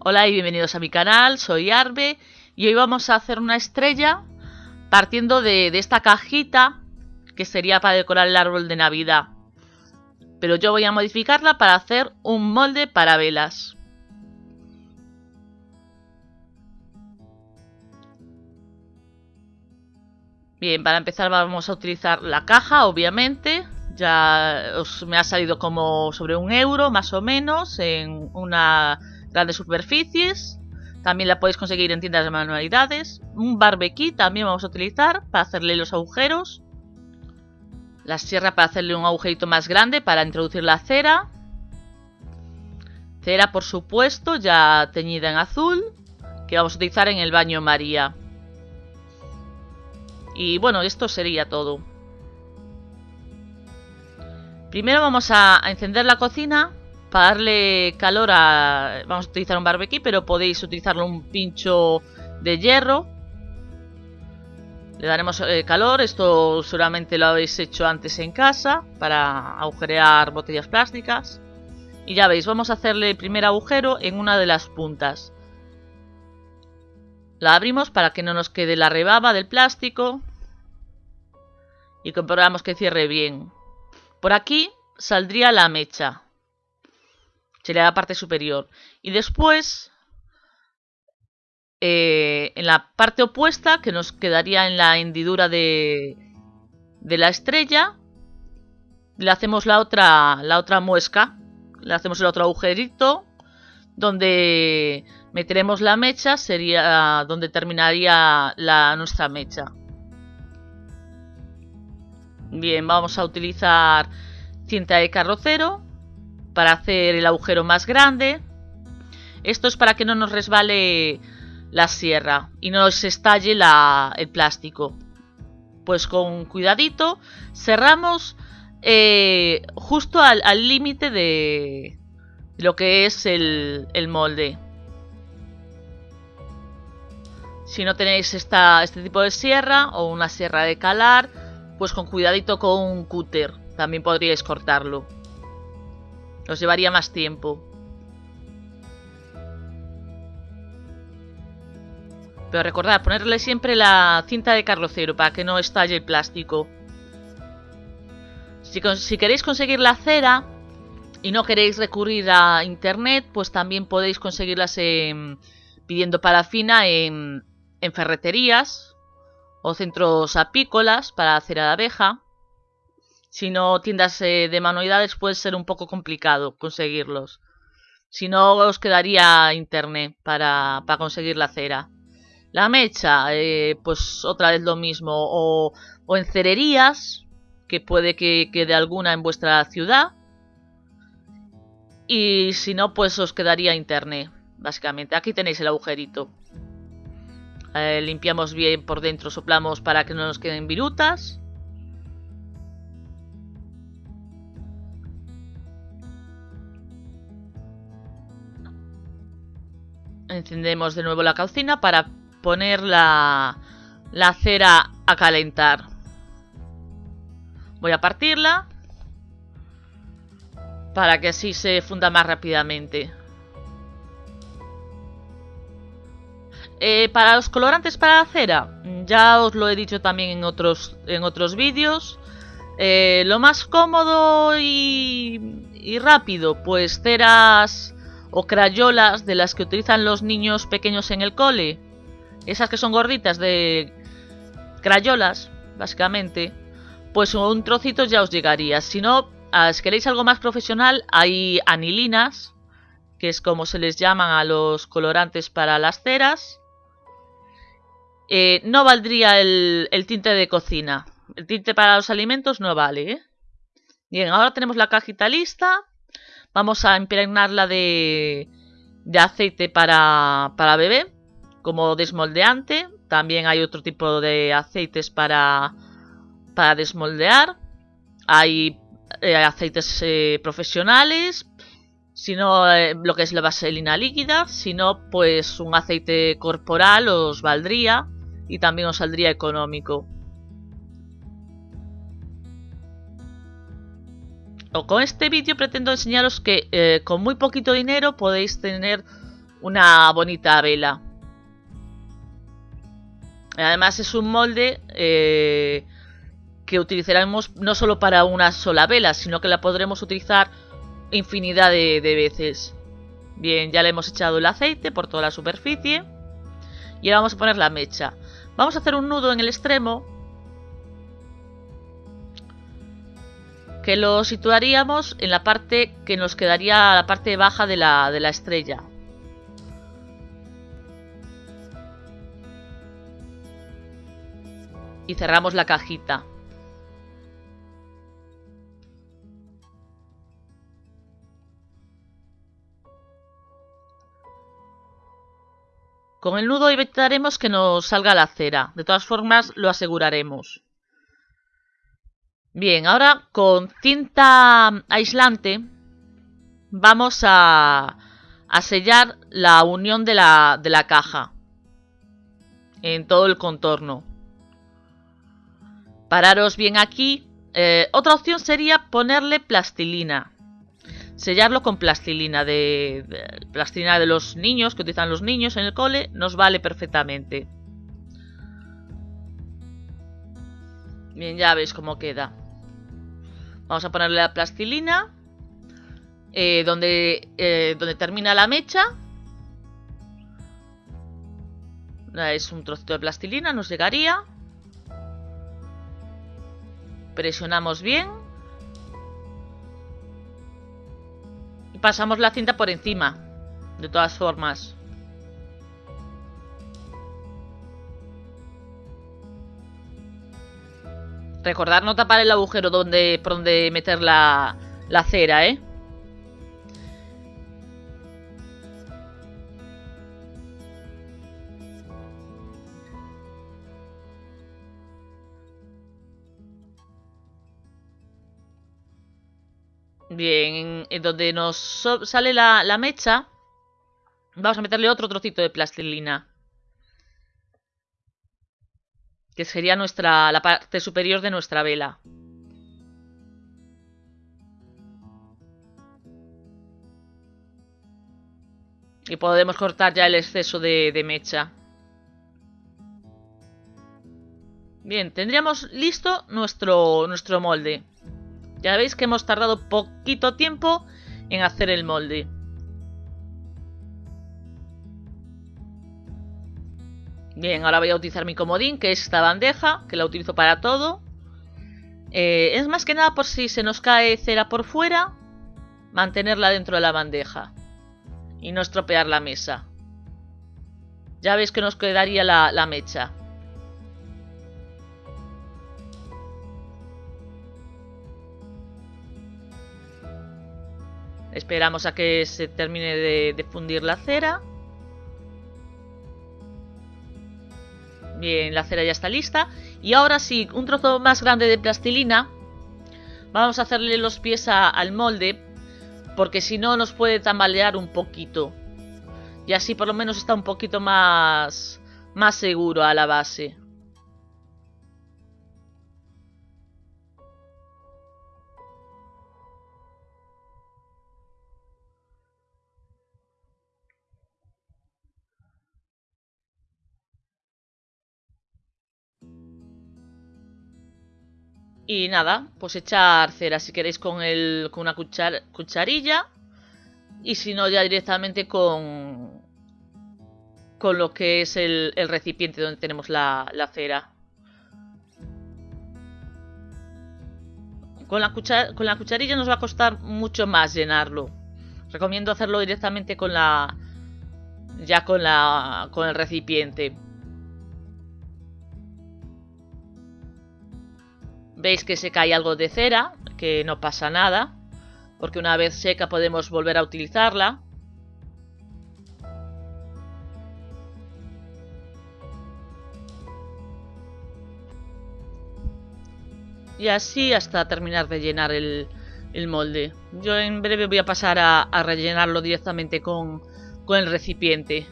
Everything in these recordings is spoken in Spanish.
Hola y bienvenidos a mi canal, soy Arbe y hoy vamos a hacer una estrella partiendo de, esta cajita que sería para decorar el árbol de Navidad. Pero yo voy a modificarla para hacer un molde para velas. Bien, para empezar vamos a utilizar la caja, obviamente. Ya os, me ha salido como sobre un euro, más o menos, en una grandes superficies. También la podéis conseguir en tiendas de manualidades. Un barbecue también vamos a utilizar para hacerle los agujeros. La sierra para hacerle un agujerito más grande para introducir la cera. Cera, por supuesto, ya teñida en azul, que vamos a utilizar en el baño María. Y bueno, esto sería todo. Primero vamos a, encender la cocina para darle calor a... Vamos a utilizar un barbecue, pero podéis utilizarlo un pincho de hierro. Le daremos eh, calor, esto seguramente lo habéis hecho antes en casa para agujerear botellas plásticas. Y ya veis, vamos a hacerle el primer agujero en una de las puntas. La abrimos para que no nos quede la rebaba del plástico y comprobamos que cierre bien. Por aquí saldría la mecha. Sería la parte superior. Y después, eh, en la parte opuesta, que nos quedaría en la hendidura de, de la estrella, le hacemos la otra, la otra muesca. Le hacemos el otro agujerito donde meteremos la mecha, sería donde terminaría la, nuestra mecha. Bien, vamos a utilizar cinta de carrocero para hacer el agujero más grande. Esto es para que no nos resbale la sierra y no se estalle el plástico. Pues con cuidadito cerramos eh, justo al límite de lo que es el, el, molde. Si no tenéis este tipo de sierra o una sierra de calar, pues con cuidadito con un cúter también podríais cortarlo. Os llevaría más tiempo. Pero recordad, ponerle siempre la cinta de carrocero para que no estalle el plástico. Si, queréis conseguir la cera y no queréis recurrir a internet, pues también podéis conseguirlas pidiendo parafina en, en ferreterías o centros apícolas para hacer a la abeja. Si no, tiendas eh, de manualidades puede ser un poco complicado conseguirlos. Si no, os quedaría internet para, para conseguir la cera. La mecha, eh, pues otra vez lo mismo. O, o en cererías, que puede que quede alguna en vuestra ciudad. Y si no, pues os quedaría internet, básicamente. Aquí tenéis el agujerito. Eh, limpiamos bien por dentro, soplamos para que no nos queden virutas. Encendemos de nuevo la cocina para poner la, la cera a calentar. Voy a partirla para que así se funda más rápidamente. Eh, para los colorantes para la cera, ya os lo he dicho también en otros, en otros vídeos. Eh, lo más cómodo y, y, rápido, pues ceras o crayolas de las que utilizan los niños pequeños en el cole. Esas que son gorditas de crayolas, básicamente. Pues un trocito ya os llegaría. Si no, ah, si queréis algo más profesional, hay anilinas, que es como se les llaman a los colorantes para las ceras. Eh, no valdría el, tinte de cocina. El tinte para los alimentos no vale. ¿eh? Bien, ahora tenemos la cajita lista. Vamos a impregnarla de, de aceite para, para bebé, como desmoldeante. También hay otro tipo de aceites para, para desmoldear. Hay eh, aceites profesionales, si no lo que es la vaselina líquida, si no pues un aceite corporal os valdría y también os saldría económico. Con este vídeo pretendo enseñaros que eh, con muy poquito dinero podéis tener una bonita vela. Además es un molde eh, que utilizaremos no solo para una sola vela, sino que la podremos utilizar infinidad de, veces. Bien, ya le hemos echado el aceite por toda la superficie. Y ahora vamos a poner la mecha. Vamos a hacer un nudo en el extremo. Que lo situaríamos en la parte que nos quedaría la parte baja de la, de la estrella. Y cerramos la cajita. Con el nudo evitaremos que nos salga la cera. De todas formas, lo aseguraremos. Bien, ahora con cinta aislante vamos a, sellar la unión de la, de la caja en todo el contorno. Pararos bien aquí. Eh, otra opción sería ponerle plastilina sellarlo con plastilina de, plastilina de los niños que utilizan los niños en el cole nos vale perfectamente bien ya veis cómo queda vamos a ponerle la plastilina eh, donde, eh, donde termina la mecha es un trocito de plastilina nos llegaría presionamos bien pasamos la cinta por encima. De todas formas. Recordar no tapar el agujero donde, por donde meter la, la cera, ¿eh? Bien, en, donde nos sale la, mecha, vamos a meterle otro trocito de plastilina. Que sería nuestra, la parte superior de nuestra vela. Y podemos cortar ya el exceso de, mecha. Bien, tendríamos listo nuestro, nuestro molde. Ya veis que hemos tardado poquito tiempo en hacer el molde. Bien, ahora voy a utilizar mi comodín, que es esta bandeja, que la utilizo para todo. Eh, es más que nada por si se nos cae cera por fuera, mantenerla dentro de la bandeja y no estropear la mesa. Ya veis que nos quedaría la mecha. Esperamos a que se termine de, fundir la cera. Bien, la cera ya está lista. Y ahora sí, un trozo más grande de plastilina. Vamos a hacerle los pies al molde. Porque si no nos puede tambalear un poquito. Y así por lo menos está un poquito más, más seguro a la base. Y nada, pues echar cera si queréis con, el, con una cucharilla. Y si no, ya directamente con, con lo que es el, recipiente donde tenemos la, cera. Con la, con la cucharilla nos va a costar mucho más llenarlo. Recomiendo hacerlo directamente con la ya con la con el recipiente. Veis que se cae algo de cera, que no pasa nada, porque una vez seca podemos volver a utilizarla. Y así hasta terminar de llenar el, molde. Yo en breve voy a pasar a, rellenarlo directamente con, el recipiente.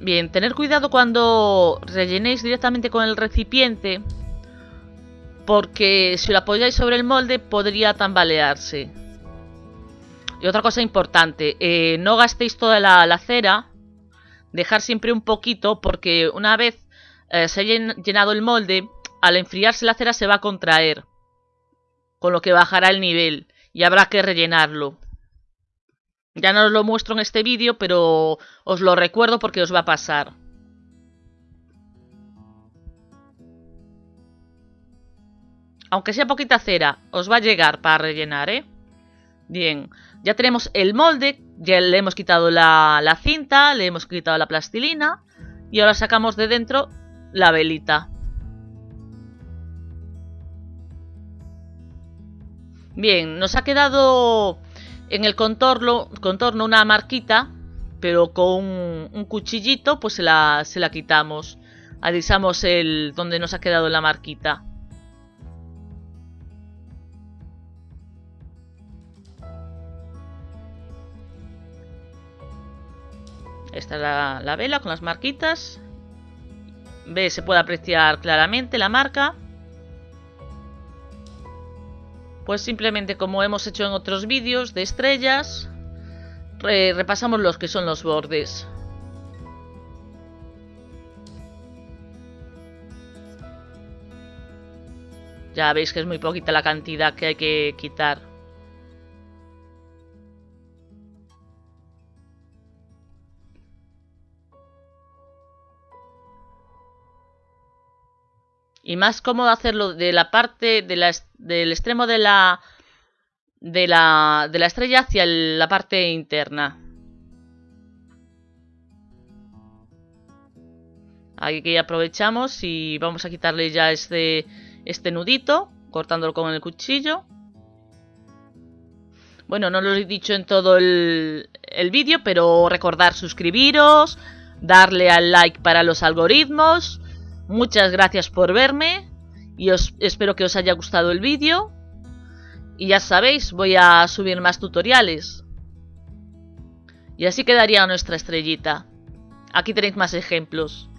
Bien, tener cuidado cuando rellenéis directamente con el recipiente porque si lo apoyáis sobre el molde podría tambalearse. Y otra cosa importante, eh, no gastéis toda la, cera, dejar siempre un poquito porque una vez eh, se haya llenado el molde, al enfriarse la cera se va a contraer, con lo que bajará el nivel y habrá que rellenarlo. Ya no os lo muestro en este vídeo, pero os lo recuerdo porque os va a pasar. Aunque sea poquita cera, os va a llegar para rellenar, ¿eh? Bien, ya tenemos el molde, ya le hemos quitado la, cinta, le hemos quitado la plastilina y ahora sacamos de dentro la velita. Bien, nos ha quedado en el contorno, una marquita, pero con un, cuchillito pues se la, se la quitamos. Avisamos el donde nos ha quedado la marquita. Esta es la, la vela con las marquitas. Ve, se puede apreciar claramente la marca. Pues simplemente como hemos hecho en otros vídeos de estrellas, repasamos los que son los bordes. Ya veis que es muy poquita la cantidad que hay que quitar. Y más cómodo hacerlo de la parte del extremo de la, de la, de la estrella hacia la parte interna. Aquí aprovechamos y vamos a quitarle ya este, este nudito, cortándolo con el cuchillo. Bueno, no lo he dicho en todo el, el vídeo, pero recordar suscribiros, darle al like para los algoritmos, Muchas gracias por verme y os espero que os haya gustado el vídeo. Y ya sabéis, voy a subir más tutoriales. Y así quedaría nuestra estrellita. Aquí tenéis más ejemplos.